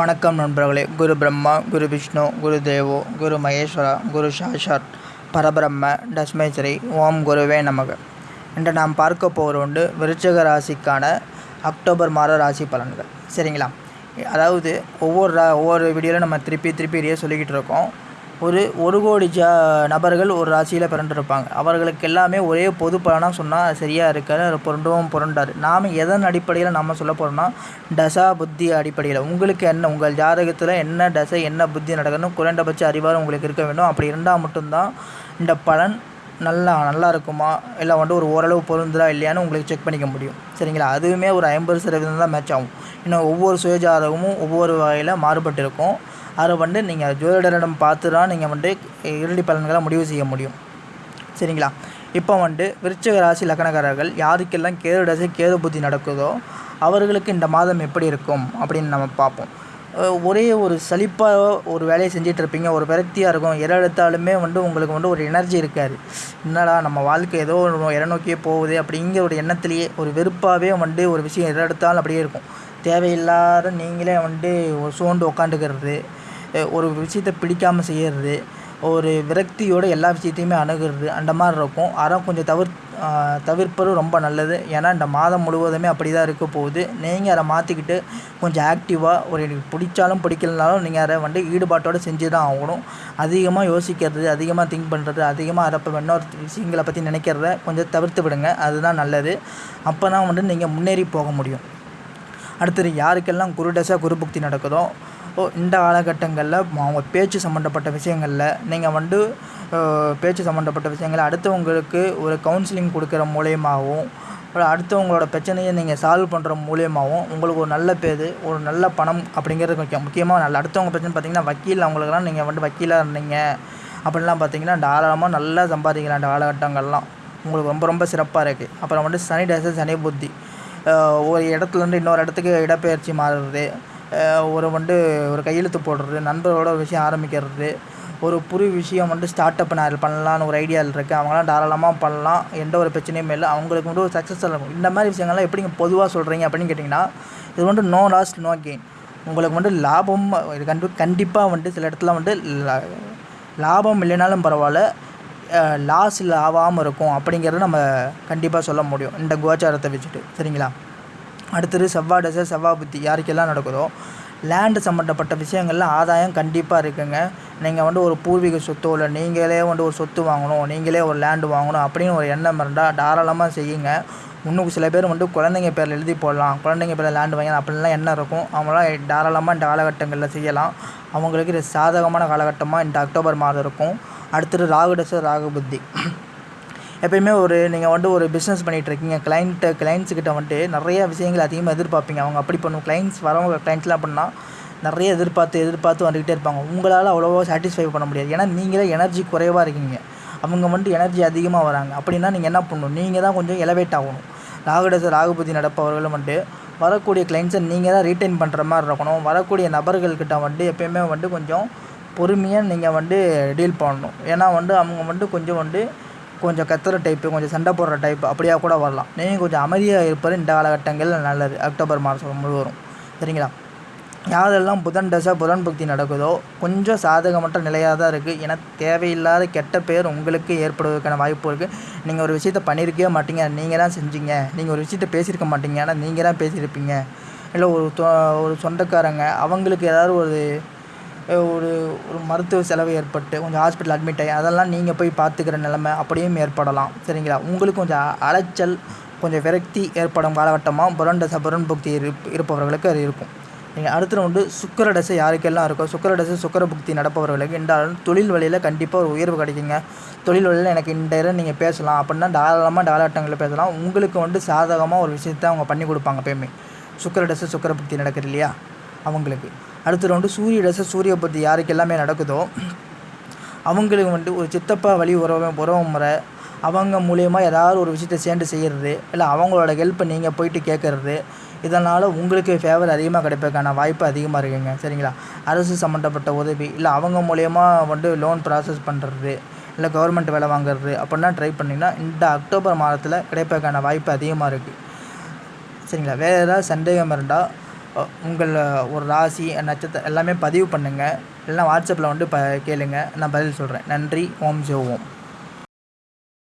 வணக்கம் நண்பர்களே. குரு பிரம்மா குரு விஷ்ணு குரு தேவோ குரு மகேஸ்வரா குரு சாஷாத் பரபிரம்ம டஸ்மேஸ்வரி ஓம் குருவே நமக. இன்று நாம் பார்க்க போகிற உண்டு விருச்சக ராசிக்கான அக்டோபர் மாத ராசி பலன்கள். சரிங்களா? அதாவது ஒவ்வொரு ஒவ்வொரு வீடியோவில் நம்ம திருப்பி திருப்பி இடையே சொல்லிக்கிட்டு இருக்கோம். ஒரு ஒரு கோடி ஜா நபர்கள் ஒரு ராசியில் பிறந்திருப்பாங்க. அவர்களுக்கு எல்லாமே ஒரே பொது பலனாக சொன்னால் சரியாக இருக்காது. புரண்டும் புரண்டார் நாம் எதன் அடிப்படையில் நம்ம சொல்ல போகிறோம்னா தசா புத்தி அடிப்படையில். உங்களுக்கு என்ன உங்கள் ஜாதகத்தில் என்ன தசை என்ன புத்தி நடக்கணும் குறைந்தபட்ச அறிவாரம் உங்களுக்கு இருக்க வேண்டும். அப்படி இருந்தால் மட்டும்தான் இந்த பலன் நல்லா நல்லா இருக்குமா? இல்லை வந்துட்டு ஒரு ஓரளவு பொருந்துதா இல்லையான்னு உங்களுக்கு செக் பண்ணிக்க முடியும். சரிங்களா? அதுவுமே ஒரு ஐம்பது சதவீதம் தான் மேட்ச் ஆகும். இன்னும் ஒவ்வொரு சுயஜாதகமும் ஒவ்வொரு வகையில் மாறுபட்டு இருக்கும் அதை வந்து நீங்கள் ஜோதிடரிடம் பார்த்து தான் நீங்கள் வந்து இறுதி பலன்களை முடிவு செய்ய முடியும். சரிங்களா? இப்போ வந்து விருச்சிக ராசி லக்கணக்காரர்கள் யாருக்கெல்லாம் கேது தசை கேது புத்தி நடக்குதோ அவர்களுக்கு இந்த மாதம் எப்படி இருக்கும் அப்படின்னு நம்ம பார்ப்போம். ஒரே ஒரு சலிப்பாக ஒரு வேலையை செஞ்சிட்டு இருப்பீங்க. ஒரு விரக்தியாக இருக்கும். எதை எடுத்தாலுமே வந்து உங்களுக்கு வந்து ஒரு எனர்ஜி இருக்காது. என்னடா நம்ம வாழ்க்கை ஏதோ ஒரு இறநோக்கியே போகுது அப்படிங்கிற ஒரு எண்ணத்துலேயே ஒரு வெறுப்பாகவே வந்து ஒரு விஷயம் எதை எடுத்தாலும் அப்படியே இருக்கும். தேவையில்லாத நீங்களே வந்து ஒரு சோர்ந்து உக்காந்துக்கிறது ஒரு விஷயத்த பிடிக்காமல் செய்கிறது ஒரு விரக்தியோட எல்லா விஷயத்தையுமே அணுகிறது அந்த மாதிரி இருக்கும். அதான் கொஞ்சம் தவிர் தவிர்ப்பது ரொம்ப நல்லது. ஏன்னா இந்த மாதம் முழுவதுமே அப்படி தான் இருக்க போகுது. நீங்கள் அதை மாற்றிக்கிட்டு கொஞ்சம் ஆக்டிவாக ஒரு எனக்கு பிடிச்சாலும் பிடிக்கலனாலும் நீங்கள் அதை வந்து ஈடுபாட்டோடு செஞ்சு தான் ஆகணும். அதிகமாக யோசிக்கிறது அதிகமாக திங்க் பண்ணுறது அதிகமாக அதை இப்போ இன்னொரு விஷயங்களை பற்றி நினைக்கிறத கொஞ்சம் தவிர்த்து விடுங்க. அதுதான் நல்லது. அப்போ தான் வந்து நீங்கள் முன்னேறி போக முடியும். அடுத்தது யாருக்கெல்லாம் குரு தசை குரு புக்தி நடக்குதோ ஓ இந்த காலகட்டங்களில் அவங்க பேச்சு சம்மந்தப்பட்ட விஷயங்களில் நீங்கள் வந்து பேச்சு சம்மந்தப்பட்ட விஷயங்களை அடுத்தவங்களுக்கு ஒரு கவுன்சிலிங் கொடுக்குற மூலியமாகவும் அடுத்தவங்களோட பிரச்சனையை நீங்கள் சால்வ் பண்ணுற மூலியமாகவும் உங்களுக்கு ஒரு நல்ல பேர் ஒரு நல்ல பணம் அப்படிங்கிறது முக்கியம். முக்கியமாக நல்ல அடுத்தவங்க பிரச்சனை பார்த்தீங்கன்னா வக்கீல் அவங்களுக்குலாம் நீங்கள் வந்து வக்கீலாக இருந்தீங்க. அப்படிலாம் பார்த்தீங்கன்னா தாராளமாக நல்லா சம்பாதிக்கலாம் அந்த காலகட்டங்கள்லாம். உங்களுக்கு ரொம்ப ரொம்ப சிறப்பாக இருக்குது அப்புறம் வந்து சனி டேசர் சனி புத்தி. ஒரு இடத்துலேருந்து இன்னொரு இடத்துக்கு இடப்பெயர்ச்சி மாறுறது. ஒரு வந்து ஒரு கையெழுத்து போடுறது நண்பரோட ஒரு விஷயம் ஆரம்பிக்கிறது ஒரு புது விஷயம் வந்து ஸ்டார்ட் அப் நான் பண்ணலான்னு ஒரு ஐடியாவில் இருக்குது அவங்களாம் தாராளமாக பண்ணலாம். எந்த ஒரு பிரச்சனையுமே இல்லை. அவங்களுக்கு வந்து ஒரு சக்ஸஸ் இருக்கும். இந்த மாதிரி விஷயங்கள்லாம் நீங்கள் பொதுவாக சொல்கிறீங்க அப்படின்னு கேட்டிங்கன்னா இது வந்து நோ லாஸ் நோ கெயின் உங்களுக்கு வந்து லாபம் இது கண்டு கண்டிப்பாக வந்து சில இடத்துல வந்து லாபம் இல்லைனாலும் பரவாயில்ல. லாஸ் இல்லை ஆகாமல் இருக்கும் அப்படிங்கிறத நம்ம கண்டிப்பாக சொல்ல முடியும். இந்த கோச்சாரத்தை வச்சுட்டு. சரிங்களா? அடுத்தது செவ்வாய் தசை செவ்வாய் புத்தி. யாருக்கெல்லாம் நடக்குதோ லேண்டு சம்மந்தப்பட்ட விஷயங்களில் ஆதாயம் கண்டிப்பாக இருக்குங்க. நீங்கள் வந்து ஒரு பூர்வீக சொத்தோ இல்லை நீங்களே வந்து ஒரு சொத்து வாங்கணும் நீங்களே ஒரு லேண்டு வாங்கணும் அப்படின்னு ஒரு எண்ணம் இருந்தால் தாராளமாக செய்யுங்க. இன்னும் சில பேர் வந்து குழந்தைங்க பேரில் எழுதி போடலாம். குழந்தைங்க பேரில் லேண்டு வாங்கலாம் அப்படின்லாம் எண்ணம் இருக்கும். அவங்களாம் தாராளமாக இந்த காலகட்டங்களில் செய்யலாம். அவங்களுக்கு இது சாதகமான காலகட்டமாக இந்த அக்டோபர் மாதம் இருக்கும். அடுத்தது ராகு தசை ராகு புத்தி. எப்பயுமே ஒரு நீங்கள் வந்துட்டு ஒரு பிஸ்னஸ் பண்ணிகிட்டு இருக்கீங்க கிளைண்ட்டு கிளைண்ட்ஸுக்கிட்ட வந்துட்டு நிறைய விஷயங்கள் அதிகமாக எதிர்பார்ப்பீங்க. அவங்க அப்படி பண்ணும். கிளைண்ட்ஸ் வரவங்க கிளைண்ட்ஸ்லாம் அப்படின்னா நிறைய எதிர்பார்த்து எதிர்பார்த்து வந்துக்கிட்டே இருப்பாங்க. உங்களால் அவ்வளோவா சாட்டிஸ்ஃபை பண்ண முடியாது. ஏன்னா நீங்களே எனர்ஜி குறைவாக இருக்கீங்க. அவங்க வந்துட்டு எனர்ஜி அதிகமாக வராங்க. அப்படின்னா நீங்கள் என்ன பண்ணணும்? நீங்கள் தான் கொஞ்சம் எலவேட் ஆகணும். ராகுடச ராகுபதி நடப்பவர்களும் வந்துட்டு வரக்கூடிய கிளைண்ட்ஸை நீங்கள் தான் ரீட்டைன் பண்ணுற மாதிரி இருக்கணும். வரக்கூடிய நபர்கள்கிட்ட வந்துட்டு எப்பயுமே வந்து கொஞ்சம் பொறுமையாக நீங்கள் வந்து டீல் பண்ணணும். ஏன்னா வந்து அவங்க வந்துட்டு கொஞ்சம் வந்து கொஞ்சம் கத்துற டைப்பு கொஞ்சம் சண்டை போடுற டைப் அப்படியா கூட வரலாம். நீங்கள் கொஞ்சம் அமைதியாக இருப்பது இந்த காலகட்டங்களில் நல்லது. அக்டோபர் மாதம் முழுவதும். சரிங்களா? யாரெல்லாம் புதன் தசை புதன் புக்தி நடக்குதோ கொஞ்சம் சாதகமற்ற நிலையாக தான் இருக்குது ஏன்னா தேவையில்லாத கெட்ட பேர் உங்களுக்கு ஏற்படுவதற்கான வாய்ப்பு இருக்குது நீங்கள் ஒரு விஷயத்த பண்ணியிருக்கவே மாட்டீங்க. நீங்கள் தான் செஞ்சீங்க. நீங்கள் ஒரு விஷயத்த பேசியிருக்க மாட்டீங்க. ஆனால் நீங்கள் தான் பேசியிருப்பீங்க. இல்லை ஒரு தொ- ஒரு சொந்தக்காரங்க அவங்களுக்கு ஏதாவது ஒரு ஒரு ஒரு மருத்துவ செலவு ஏற்பட்டு கொஞ்சம் ஹாஸ்பிட்டல் அட்மிட் ஆகி அதெல்லாம் நீங்கள் போய் பார்த்துக்கிற நிலைமை அப்படியும் ஏற்படலாம். சரிங்களா? உங்களுக்கு கொஞ்சம் அலைச்சல் கொஞ்சம் விரக்தி ஏற்படும் காலகட்டமாக புரன் தசை புரன் புக்தி இருப் இருப்பவர்களுக்கு அது இருக்கும். நீங்கள் அடுத்த வந்து சுக்கர தசை யாருக்கெல்லாம் இருக்கோ சுக்கர தசை சுக்கர புக்தி நடப்பவர்களுக்கு என்றாலும் தொழில் வழியில் கண்டிப்பாக ஒரு உயர்வு கிடைக்குங்க. தொழில் வழியில் எனக்கு இந்த இடம் நீங்கள் பேசலாம். அப்படின்னா தாராளமாக டாலாட்டங்களில் பேசலாம். உங்களுக்கு வந்து சாதகமாக ஒரு விஷயத்தை அவங்க பண்ணி கொடுப்பாங்க எப்பயுமே. சுக்கர தசை சுக்கர புக்தி நடக்குது இல்லையா? அவங்களுக்கு. அடுத்தது வந்து சூரிய தசை சூரிய புத்தி யாருக்கு எல்லாமே நடக்குதோ அவங்களுக்கு வந்து ஒரு சித்தப்பா வழி உறவு உறவு முறை அவங்க மூலியமாக ஏதாவது ஒரு விஷயத்தை சேர்ந்து செய்கிறது இல்லை அவங்களோட ஹெல்ப்பை நீங்கள் போயிட்டு கேட்குறது இதனால் உங்களுக்கு ஃபேவர் அதிகமாக கிடைப்பதற்கான வாய்ப்பு அதிகமாக இருக்குங்க. சரிங்களா? அரசு சம்மந்தப்பட்ட உதவி இல்லை அவங்க மூலயமா வந்து லோன் ப்ராசஸ் பண்ணுறது இல்லை கவர்மெண்ட் வேலை வாங்குறது அப்படின்னா ட்ரை பண்ணிங்கன்னா இந்த அக்டோபர் மாதத்தில் கிடைப்பதற்கான வாய்ப்பு அதிகமாக இருக்குது சரிங்களா? வேறு ஏதாவது சந்தேகம் இருந்தால் உங்கள் ஒரு ராசி நட்சத்திரம் எல்லாமே பதிவு பண்ணுங்கள் இல்லைனா வாட்ஸ்அப்பில் வந்து ப கேளுங்கள் நான் பதில் சொல்கிறேன் நன்றி. ஓம் ஜோ ஓம்.